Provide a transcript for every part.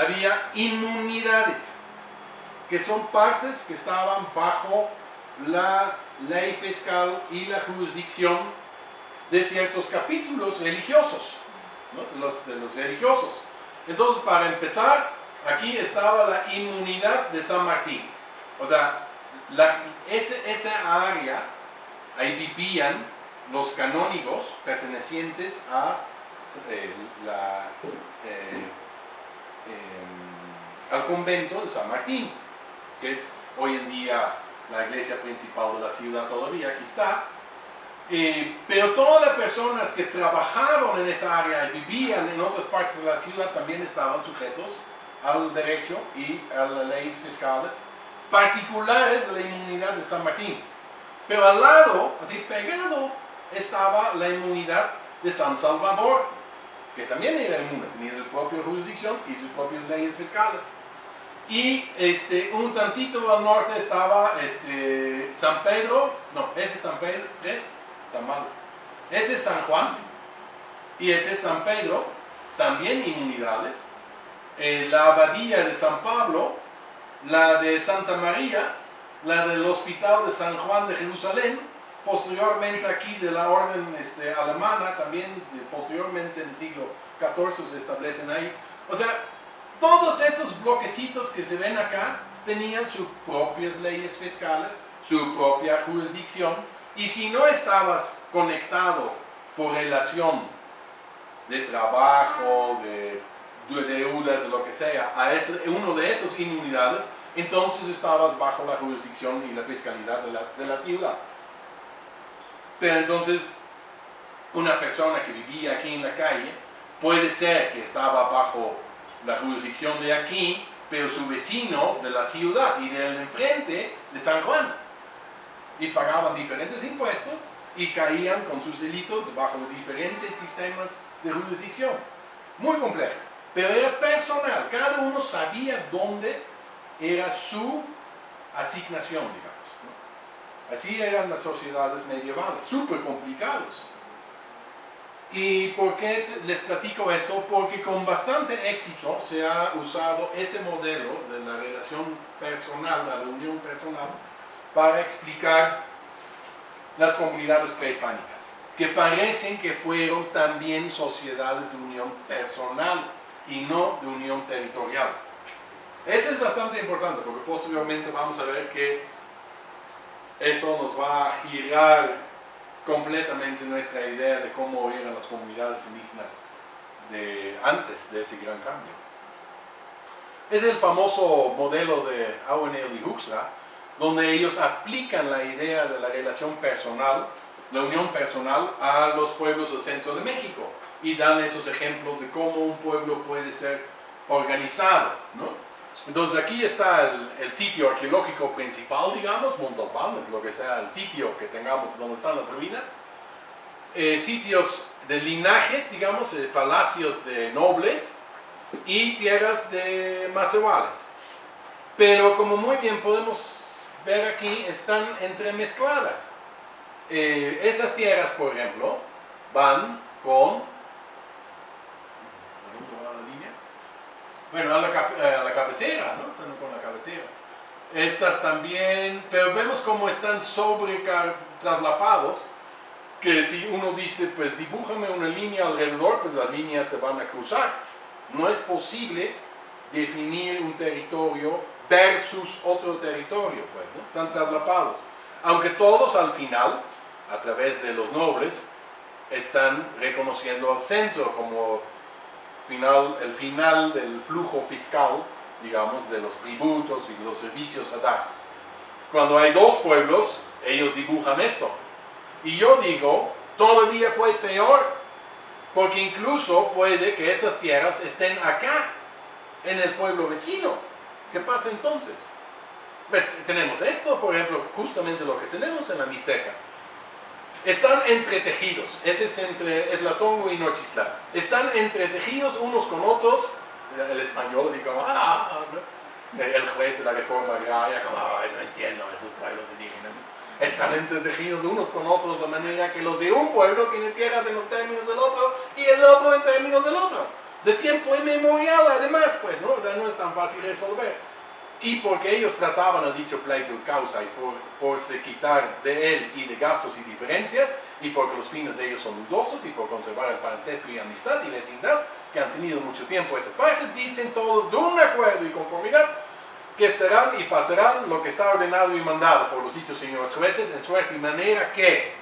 había inmunidades, que son partes que estaban bajo la ley fiscal y la jurisdicción de ciertos capítulos religiosos, los, de los religiosos. Entonces, para empezar, aquí estaba la inmunidad de San Martín. O sea, la, esa área, ahí vivían los canónigos pertenecientes a eh, la, eh, em, al convento de San Martín, que es hoy en día la iglesia principal de la ciudad todavía, aquí está. Eh, pero todas las personas que trabajaron en esa área y vivían en otras partes de la ciudad también estaban sujetos al derecho y a las leyes fiscales particulares de la inmunidad de San Martín. Pero al lado, así pegado, estaba la inmunidad de San Salvador, que también era inmune, tenía su propia jurisdicción y sus propias leyes fiscales. Y este, un tantito al norte estaba este, San Pedro, no, ese es San Pedro, tres, está mal. Ese es San Juan y ese es San Pedro, también inmunidades. Eh, la abadía de San Pablo, la de Santa María, la del Hospital de San Juan de Jerusalén, posteriormente aquí de la orden este, alemana, también posteriormente en el siglo XIV se establecen ahí. O sea, todos esos bloquecitos que se ven acá tenían sus propias leyes fiscales, su propia jurisdicción, y si no estabas conectado por relación de trabajo, de, deudas, de lo que sea, a uno de esas inmunidades, entonces estabas bajo la jurisdicción y la fiscalidad de la, de la ciudad. Pero entonces, una persona que vivía aquí en la calle, puede ser que estaba bajo la jurisdicción de aquí, pero su vecino de la ciudad y del enfrente de San Juan. Y pagaban diferentes impuestos y caían con sus delitos debajo de diferentes sistemas de jurisdicción. Muy complejo. Pero era personal, cada uno sabía dónde era su asignación, digamos. Así eran las sociedades medievales, súper complicados. ¿Y por qué les platico esto? Porque con bastante éxito se ha usado ese modelo de la relación personal, la reunión personal, para explicar las comunidades prehispánicas, que parecen que fueron también sociedades de unión personal y no de unión territorial. Eso es bastante importante porque posteriormente vamos a ver que eso nos va a girar completamente nuestra idea de cómo eran las comunidades indígenas de antes de ese gran cambio. Es el famoso modelo de Awenel y Huxla, donde ellos aplican la idea de la relación personal, la unión personal, a los pueblos del centro de México y dan esos ejemplos de cómo un pueblo puede ser organizado. ¿no? Entonces aquí está el, sitio arqueológico principal, digamos, Montalbán, es lo que sea el sitio que tengamos donde están las ruinas. Eh, sitios de linajes, digamos, eh, palacios de nobles y tierras de macebales. Pero como muy bien podemos ver aquí, están entremezcladas. Eh, esas tierras, por ejemplo, van con Bueno, a la, eh, a la cabecera, ¿no? Están con la cabecera. Estas también, pero vemos cómo están sobre traslapados, que si uno dice, pues dibújame una línea alrededor, pues las líneas se van a cruzar. No es posible definir un territorio versus otro territorio, pues, ¿no? Están traslapados. Aunque todos al final, a través de los nobles, están reconociendo al centro como final, el final del flujo fiscal, digamos, de los tributos y los servicios a dar. Cuando hay dos pueblos, ellos dibujan esto. Y yo digo, todavía fue peor, porque incluso puede que esas tierras estén acá, en el pueblo vecino. ¿Qué pasa entonces? Pues tenemos esto, por ejemplo, justamente lo que tenemos en la Mixteca están entretejidos, ese es entre Etlatongo y Nochistlán. Están entretejidos unos con otros, el español así como, ah, el juez de la reforma agraria como, no entiendo esos pueblos indígenas. Están entretejidos unos con otros de manera que los de un pueblo tienen tierras en los términos del otro y el otro en términos del otro. de tiempo inmemorial además, pues, ¿no? O no es tan fácil resolver. Y porque ellos trataban el dicho pleito causa y por, por se quitar de él y de gastos y diferencias, y porque los fines de ellos son dudosos y por conservar el parentesco y amistad y vecindad que han tenido mucho tiempo esa parte, dicen todos de un acuerdo y conformidad que estarán y pasarán lo que está ordenado y mandado por los dichos señores jueces en suerte y manera que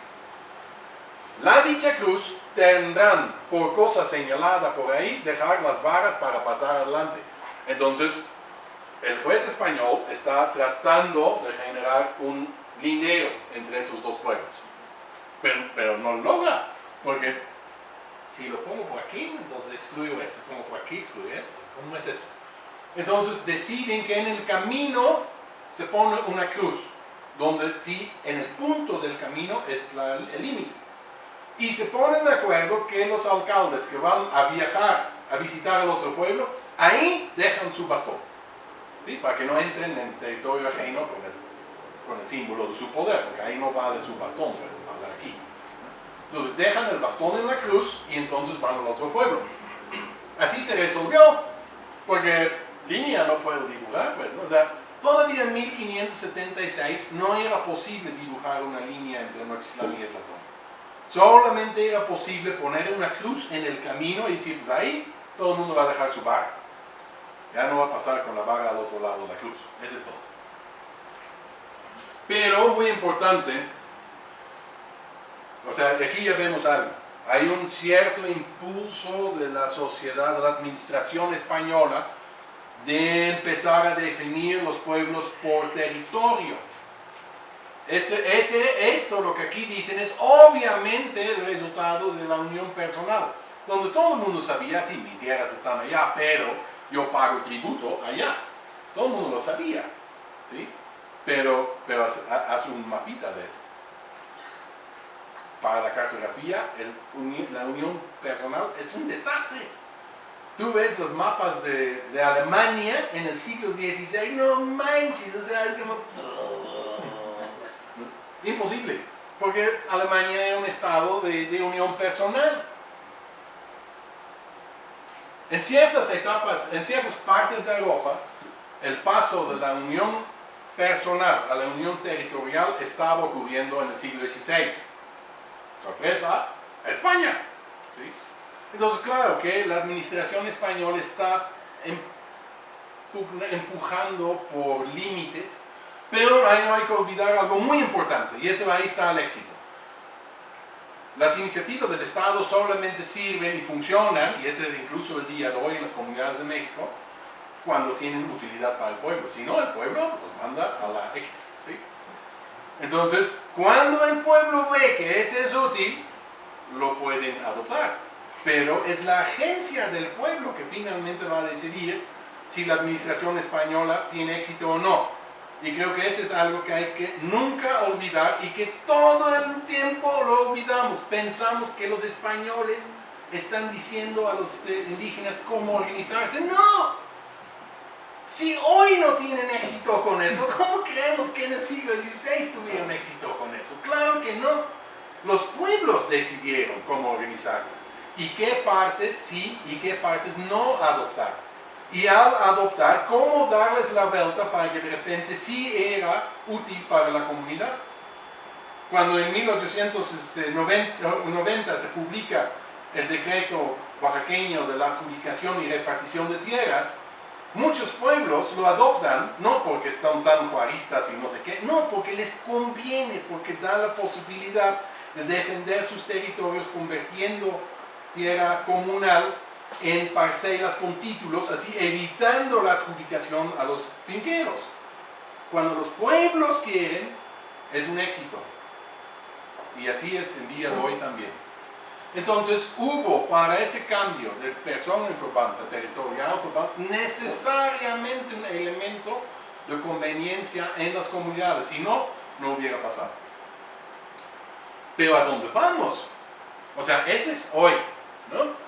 la dicha cruz tendrán por cosa señalada por ahí dejar las varas para pasar adelante. Entonces, el juez español está tratando de generar un lindero entre esos dos pueblos. Pero, no lo logra, porque si lo pongo por aquí, entonces excluyo eso, pongo por aquí, excluyo eso. ¿Cómo es eso? Entonces deciden que en el camino se pone una cruz, donde sí, en el punto del camino es el límite. Y se ponen de acuerdo que los alcaldes que van a viajar a visitar el otro pueblo, ahí dejan su bastón, para que no entren en territorio ajeno con el, símbolo de su poder, porque ahí no vale su bastón, pero vale aquí. Entonces dejan el bastón en la cruz y entonces van al otro pueblo. Así se resolvió, porque línea no puedo dibujar, pues, ¿no? O sea, todavía en 1576 no era posible dibujar una línea entre Nochixtlán y el Platón. Solamente era posible poner una cruz en el camino y decir, pues ahí todo el mundo va a dejar su vara. Ya no va a pasar con la vara al otro lado de la cruz. Eso es todo. Pero, muy importante, o sea, aquí ya vemos algo. Hay un cierto impulso de la sociedad, de la administración española, de empezar a definir los pueblos por territorio. Ese, ese, esto, lo que aquí dicen, es obviamente el resultado de la unión personal, donde todo el mundo sabía, sí, mis tierras están allá, pero yo pago tributo allá. Todo el mundo lo sabía, ¿sí? Pero, pero hace un mapita de eso. Para la cartografía, la unión personal es un desastre. Tú ves los mapas de, Alemania en el siglo XVI, no manches, o sea, es como... Imposible, porque Alemania era un estado de unión personal. En ciertas etapas, en ciertas partes de Europa, el paso de la unión personal a la unión territorial estaba ocurriendo en el siglo XVI. Sorpresa, España. Entonces, claro que la administración española está empujando por límites, pero ahí no hay que olvidar algo muy importante, y eso ahí está el éxito. Las iniciativas del Estado solamente sirven y funcionan, y ese es incluso el día de hoy en las comunidades de México, cuando tienen utilidad para el pueblo. Si no, el pueblo los manda a la X. Entonces, cuando el pueblo ve que ese es útil, lo pueden adoptar. Pero es la agencia del pueblo que finalmente va a decidir si la administración española tiene éxito o no. Y creo que eso es algo que hay que nunca olvidar y que todo el tiempo lo olvidamos. Pensamos que los españoles están diciendo a los eh, indígenas cómo organizarse. ¡No! Si hoy no tienen éxito con eso, ¿cómo creemos que en el siglo XVI tuvieron éxito con eso? Claro que no. Los pueblos decidieron cómo organizarse y qué partes sí y qué partes no adoptar y al adoptar, cómo darles la vuelta para que de repente sí era útil para la comunidad. Cuando en 1890 se publica el decreto oaxaqueño de la adjudicación y repartición de tierras, muchos pueblos lo adoptan, no porque están tan juaristas y no sé qué, no, porque les conviene, porque da la posibilidad de defender sus territorios convirtiendo tierra comunal en parcelas con títulos, así evitando la adjudicación a los finqueros. Cuando los pueblos quieren, es un éxito. Y así es el día de hoy también. Entonces hubo para ese cambio de persona en territorial necesariamente un elemento de conveniencia en las comunidades, si no, no hubiera pasado. Pero ¿a dónde vamos? O sea, ese es hoy, ¿no?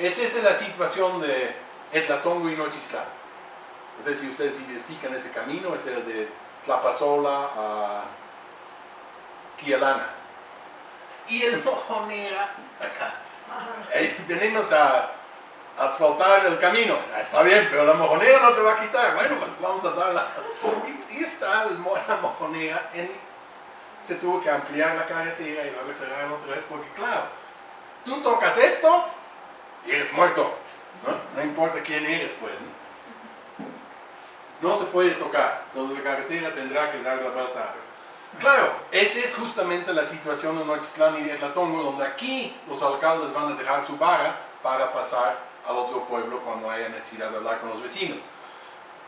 Esa es la situación de Etlatongo y Nochistlán. No sé si ustedes identifican ese camino, es el de Tlapazola a Quialana. Y el Mojonera, venimos a, asfaltar el camino. Está bien, pero la mojonera no se va a quitar. Bueno, pues vamos a darla. Y, está la mojonera en, se tuvo que ampliar la carretera y luego cerrar otra vez porque claro, tú tocas esto y eres muerto. ¿no? no importa quién eres, pues. ¿no? se puede tocar. Entonces la carretera tendrá que dar la vuelta. Claro, esa es justamente la situación de Nochislán y de Latongo, donde aquí los alcaldes van a dejar su vara para pasar al otro pueblo cuando haya necesidad de hablar con los vecinos.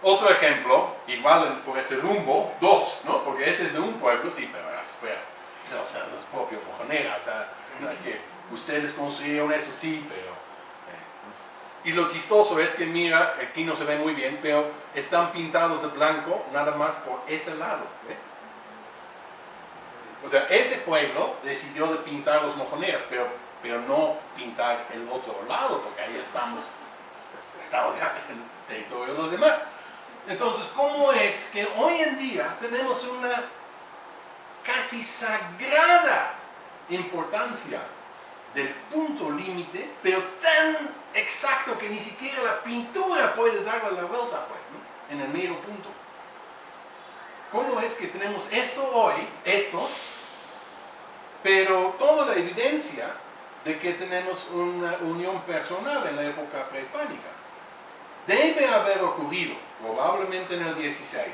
Otro ejemplo, igual por ese rumbo, dos, ¿no? Porque ese es de un pueblo, sí, pero después, o sea, los propios mojoneras, o sea, no que ustedes construyeron eso, sí, pero... Y lo chistoso es que, mira, aquí no se ve muy bien, pero están pintados de blanco nada más por ese lado, ¿eh? O sea, ese pueblo decidió de pintar los mojoneras, pero, pero no pintar el otro lado, porque ahí estamos, estamos ya en territorio de los demás. Entonces, ¿cómo es que hoy en día tenemos una casi sagrada importancia del punto límite, pero tan exacto que ni siquiera la pintura puede darle la vuelta, pues, en el mero punto? ¿Cómo es que tenemos esto hoy, esto, pero toda la evidencia de que tenemos una unión personal en la época prehispánica? Debe haber ocurrido, probablemente en el 16,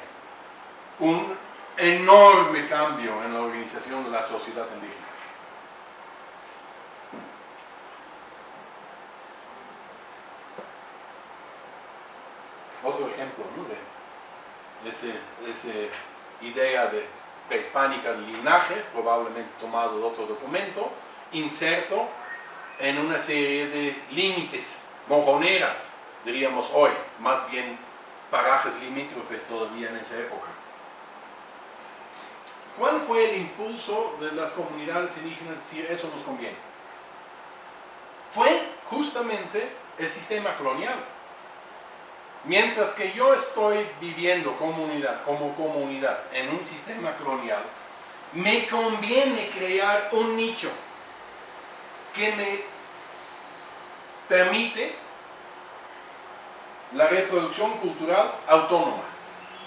un enorme cambio en la organización de la sociedad indígena. Otro ejemplo de esa idea de prehispánica del linaje, probablemente tomado de otro documento, inserto en una serie de límites, mojoneras, diríamos hoy, más bien parajes limítrofes todavía en esa época. ¿Cuál fue el impulso de las comunidades indígenas decir eso nos conviene? Fue justamente el sistema colonial. Mientras que yo estoy viviendo comunidad, como comunidad en un sistema colonial, me conviene crear un nicho que me permite la reproducción cultural autónoma.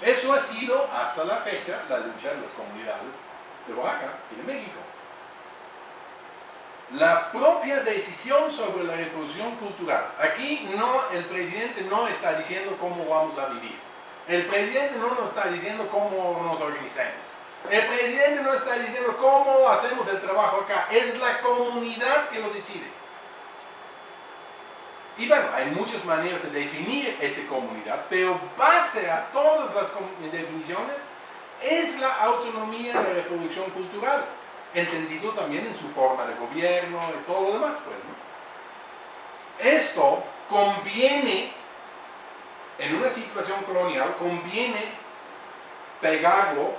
Eso ha sido hasta la fecha la lucha de las comunidades de Oaxaca y de México. La propia decisión sobre la reproducción cultural. Aquí no, el presidente no está diciendo cómo vamos a vivir. El presidente no nos está diciendo cómo nos organizamos. El presidente no está diciendo cómo hacemos el trabajo acá. Es la comunidad que lo decide. Y bueno, hay muchas maneras de definir esa comunidad, pero base a todas las definiciones es la autonomía de la reproducción cultural, entendido también en su forma de gobierno y todo lo demás. Pues, Esto conviene, en una situación colonial, conviene pegarlo,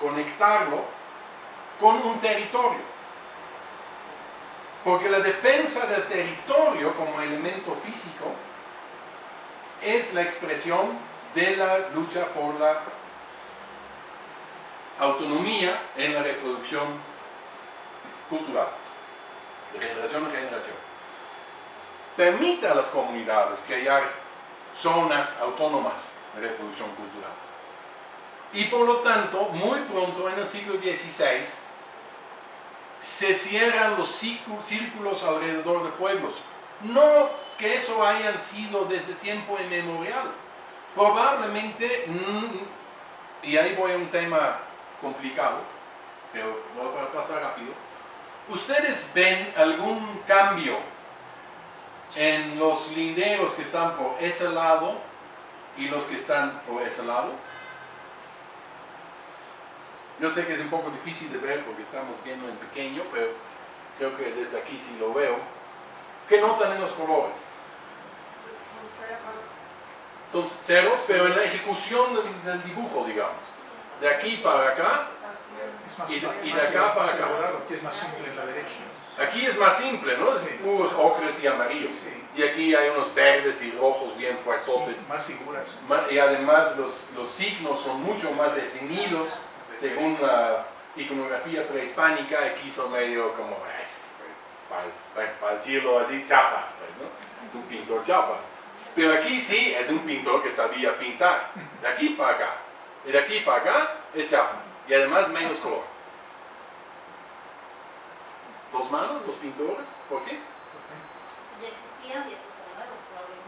conectarlo con un territorio. Porque la defensa del territorio como elemento físico es la expresión de la lucha por la autonomía en la reproducción cultural, de generación en generación. Permite a las comunidades crear zonas autónomas de reproducción cultural. Y por lo tanto, muy pronto en el siglo XVI, se cierran los círculos alrededor de pueblos. No que eso hayan sido desde tiempo inmemorial. Probablemente, mm, y ahí voy a un tema complicado, pero voy a pasar rápido. ¿Ustedes ven algún cambio en los linderos que están por ese lado y los que están por ese lado? Yo sé que es un poco difícil de ver porque estamos viendo en pequeño, pero creo que desde aquí sí lo veo. ¿Qué notan en los colores? Son ceros, pero en la ejecución del, dibujo, digamos. De aquí para acá y de, acá para acá. Aquí es más simple en la derecha. Aquí es más simple, ¿no? Es puros ocres y amarillos. Y aquí hay unos verdes y rojos bien fuertotes. más figuras. Y además los, los signos son mucho más definidos según la iconografía prehispánica, aquí son medio como, para, decirlo así, chafas, pues, ¿no? es un pintor chafa. Pero aquí sí es un pintor que sabía pintar. De aquí para acá. Y de aquí para acá es chafa. Y además menos color. Dos manos, los pintores. ¿Por qué? Eso ya existían y estos son nuevos probablemente.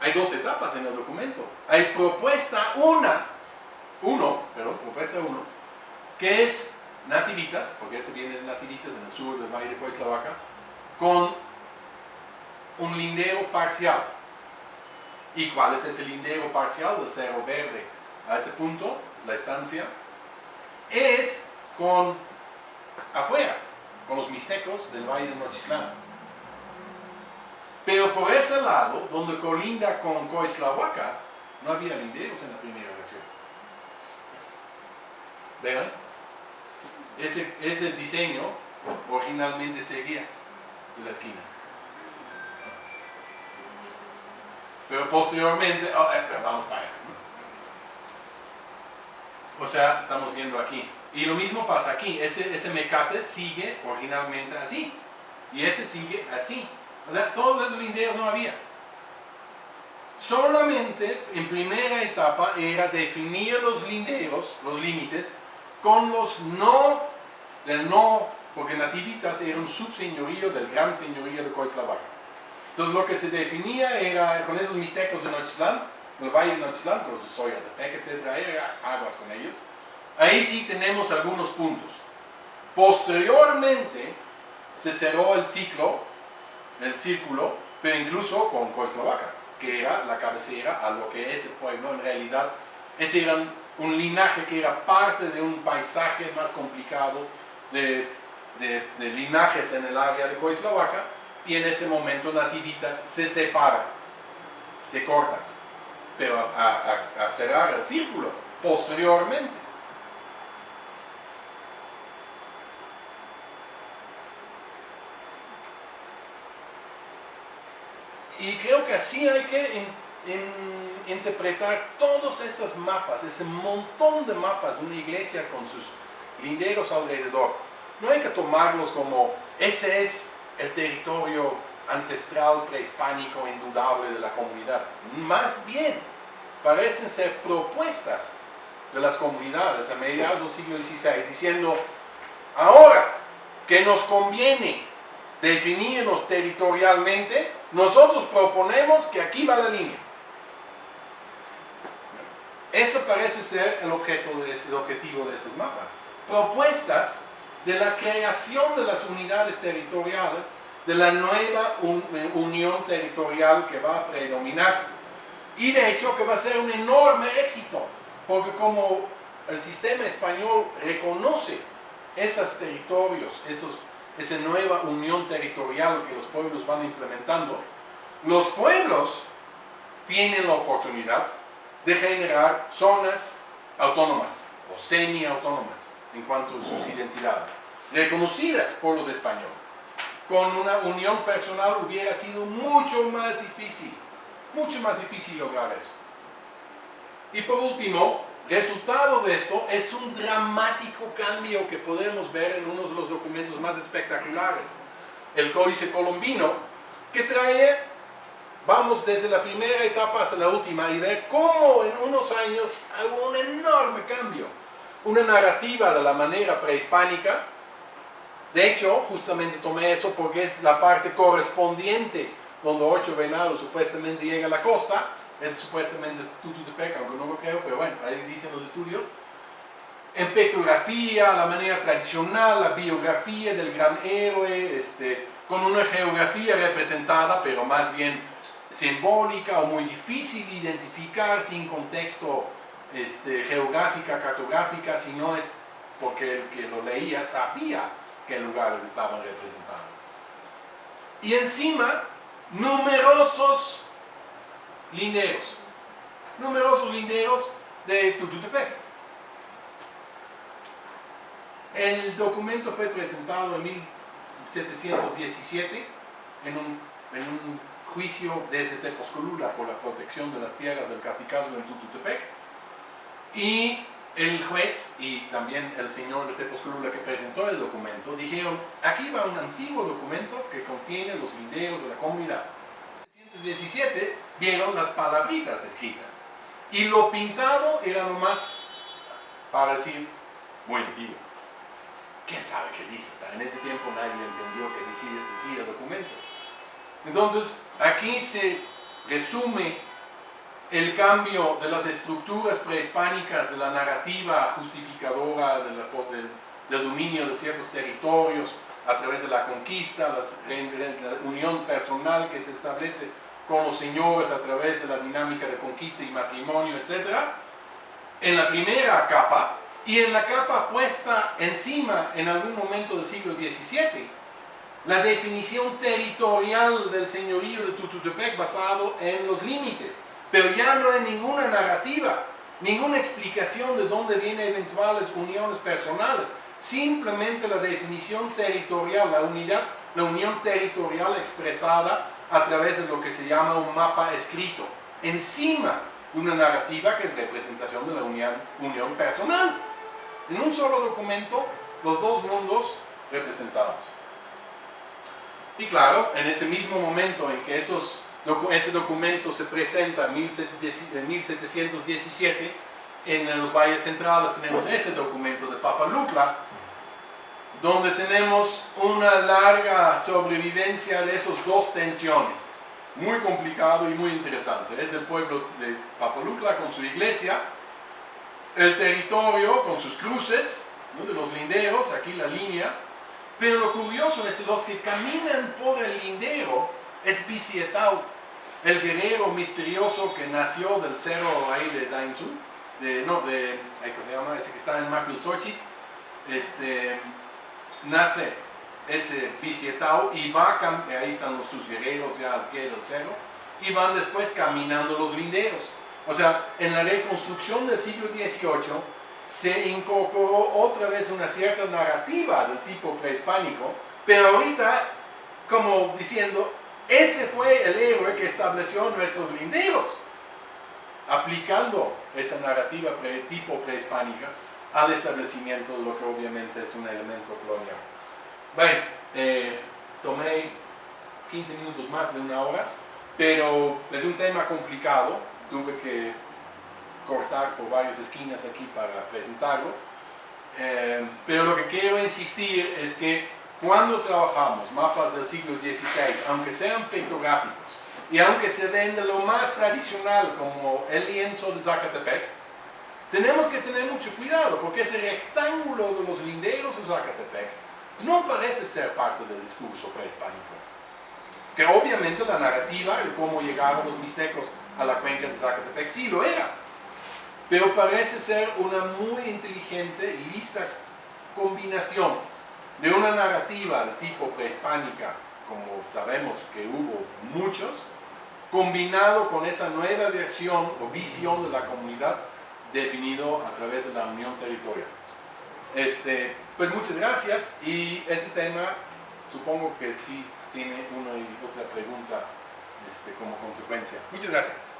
Hay dos etapas en el documento. Hay propuesta una, uno, perdón, propuesta uno, que es nativitas, porque ese viene de nativitas en el sur del Valle de Coislavaca, con un lindero parcial. ¿Y cuál es ese lindero parcial del Cerro Verde? A ese punto, la estancia, es con afuera, con los mixtecos del Valle de Nochislán. Pero por ese lado, donde colinda con Coislahuaca, no había linderos en la primera versión. ¿Vean? Ese, ese diseño originalmente seguía de la esquina. Pero posteriormente, oh, eh, vamos para allá. O sea, estamos viendo aquí. Y lo mismo pasa aquí. Ese, ese mecate sigue originalmente así. Y ese sigue así. O sea, todos esos linderos no había. Solamente en primera etapa era definir los linderos, los límites, con los no, el no, porque Nativitas era un subseñorío del gran señorío de Coislavaca. Entonces lo que se definía era con esos mixtecos de Nochislán, el valle de Nochislán, con los de Soyatepec, etc., era aguas con ellos. Ahí sí tenemos algunos puntos. Posteriormente se cerró el ciclo, el círculo, pero incluso con Coislavaca, que era la cabecera a lo que ese pueblo en realidad, ese era un linaje que era parte de un paisaje más complicado de, de, de linajes en el área de Coislavaca, y en ese momento Nativitas se separa, se corta, pero a, cerrar el círculo posteriormente. Y creo que así hay que in- in- interpretar todos esos mapas, ese montón de mapas de una iglesia con sus linderos alrededor. No hay que tomarlos como ese es el territorio ancestral prehispánico indudable de la comunidad. Más bien, parecen ser propuestas de las comunidades a mediados del siglo XVI, diciendo, ahora que nos conviene definirnos territorialmente, nosotros proponemos que aquí va la línea. Eso parece ser el, objeto el objetivo de esos mapas. Propuestas de la creación de las unidades territoriales, de la nueva eh, unión territorial que va a predominar. Y de hecho que va a ser un enorme éxito, porque como el sistema español reconoce esos territorios, esos, esa nueva unión territorial que los pueblos van implementando, los pueblos tienen la oportunidad de generar zonas autónomas o semi-autónomas en cuanto a sus identidades, reconocidas por los españoles. Con una unión personal hubiera sido mucho más difícil, mucho más difícil lograr eso. Y por último, resultado de esto es un dramático cambio que podemos ver en uno de los documentos más espectaculares, el Códice Colombino, que trae, vamos desde la primera etapa hasta la última y ver cómo en unos años hubo un enorme cambio, una narrativa de la manera prehispánica. De hecho, justamente tomé eso porque es la parte correspondiente donde ocho venados supuestamente llegan a la costa, es supuestamente Tututepec, aunque no lo creo, pero bueno, ahí dicen los estudios. En petrografía, la manera tradicional, la biografía del gran héroe, este, con una geografía representada, pero más bien simbólica o muy difícil de identificar sin contexto este, geográfica, cartográfica, si no es porque el que lo leía sabía qué lugares estaban representados. Y encima, numerosos linderos, numerosos linderos de Tututepec. El documento fue presentado en 1717 en un, en un juicio desde Tepozcolula por la protección de las tierras del Cacicazgo en Tututepec y el juez y también el señor de Tepozclula que presentó el documento dijeron, aquí va un antiguo documento que contiene los linderos de la comunidad. En 1917 vieron las palabritas escritas y lo pintado era nomás para decir, muy antiguo. ¿Quién sabe qué dice? en ese tiempo nadie entendió qué decía el documento. Entonces, aquí se resume el cambio de las estructuras prehispánicas de la narrativa justificadora del, dominio de ciertos territorios a través de la conquista, la unión personal que se establece con los señores a través de la dinámica de conquista y matrimonio, etc. En la primera capa y en la capa puesta encima en algún momento del siglo XVII, la definición territorial del señorío de Tututepec basado en los límites pero ya no hay ninguna narrativa, ninguna explicación de dónde vienen eventuales uniones personales, simplemente la definición territorial, la unidad, la unión territorial expresada a través de lo que se llama un mapa escrito, encima una narrativa que es representación de la unión, unión personal. En un solo documento, los dos mundos representados. Y claro, en ese mismo momento en que esos ese documento se presenta en 1717, en los valles centrales tenemos ese documento de Papalucla, donde tenemos una larga sobrevivencia de esas dos tensiones. Muy complicado y muy interesante. Es el pueblo de Papalucla con su iglesia, el territorio con sus cruces, de los linderos, aquí la línea, pero lo curioso es que los que caminan por el lindero es Bicietau, el guerrero misterioso que nació del cerro ahí de Dainzu, de, no, de, ¿cómo se llama? Ese que está en Maclusochi, este, nace ese Bicietao y va, ahí están los, sus guerreros ya al pie del cerro, y van después caminando los linderos. O sea, en la reconstrucción del siglo XVIII se incorporó otra vez una cierta narrativa del tipo prehispánico, pero ahorita como diciendo, ese fue el héroe que estableció nuestros linderos, aplicando esa narrativa tipo prehispánica al establecimiento de lo que obviamente es un elemento colonial. Bueno, eh, tomé 15 minutos más de una hora, pero es un tema complicado, tuve que cortar por varias esquinas aquí para presentarlo, eh, pero lo que quiero insistir es que cuando trabajamos mapas del siglo XVI, aunque sean pictográficos, y aunque se ven de lo más tradicional como el lienzo de Zacatepec, tenemos que tener mucho cuidado porque ese rectángulo de los linderos de Zacatepec no parece ser parte del discurso prehispánico. Que obviamente la narrativa de cómo llegaron los mixtecos a la cuenca de Zacatepec sí lo era. Pero parece ser una muy inteligente y lista combinación de una narrativa de tipo prehispánica, como sabemos que hubo muchos, combinado con esa nueva versión o visión de la comunidad definido a través de la unión territorial. Este, pues muchas gracias y ese tema supongo que sí tiene una y otra pregunta este, como consecuencia. Muchas gracias.